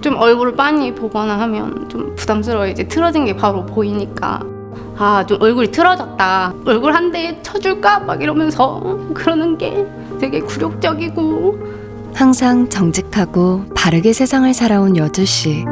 좀 얼굴을 빤히 보거나 하면 좀 부담스러워. 이제 틀어진 게 바로 보이니까. 아 좀 얼굴이 틀어졌다. 얼굴 한 대 쳐줄까? 막 이러면서 그러는 게 되게 굴욕적이고. 항상 정직하고 바르게 세상을 살아온 여주 씨.